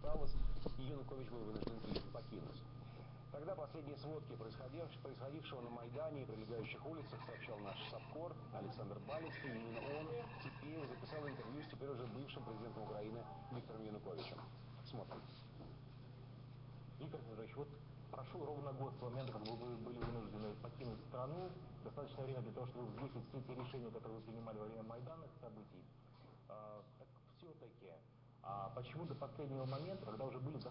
осталось, Янукович был вынужден Киев покинуть. Тогда последние сводки происходившего, на Майдане и прилегающих улицах сообщал наш САПКОР Александр Балицкий. И именно он теперь записал интервью с теперь уже бывшим президентом Украины Виктором Януковичем. Смотрим. Виктор Федорович, вот прошел ровно год с момента, как вы были вынуждены покинуть страну. Достаточно время для того, чтобы взвесить все те решения, которые вы принимали во время майданных событий. А, почему до последнего момента, когда уже были захвачены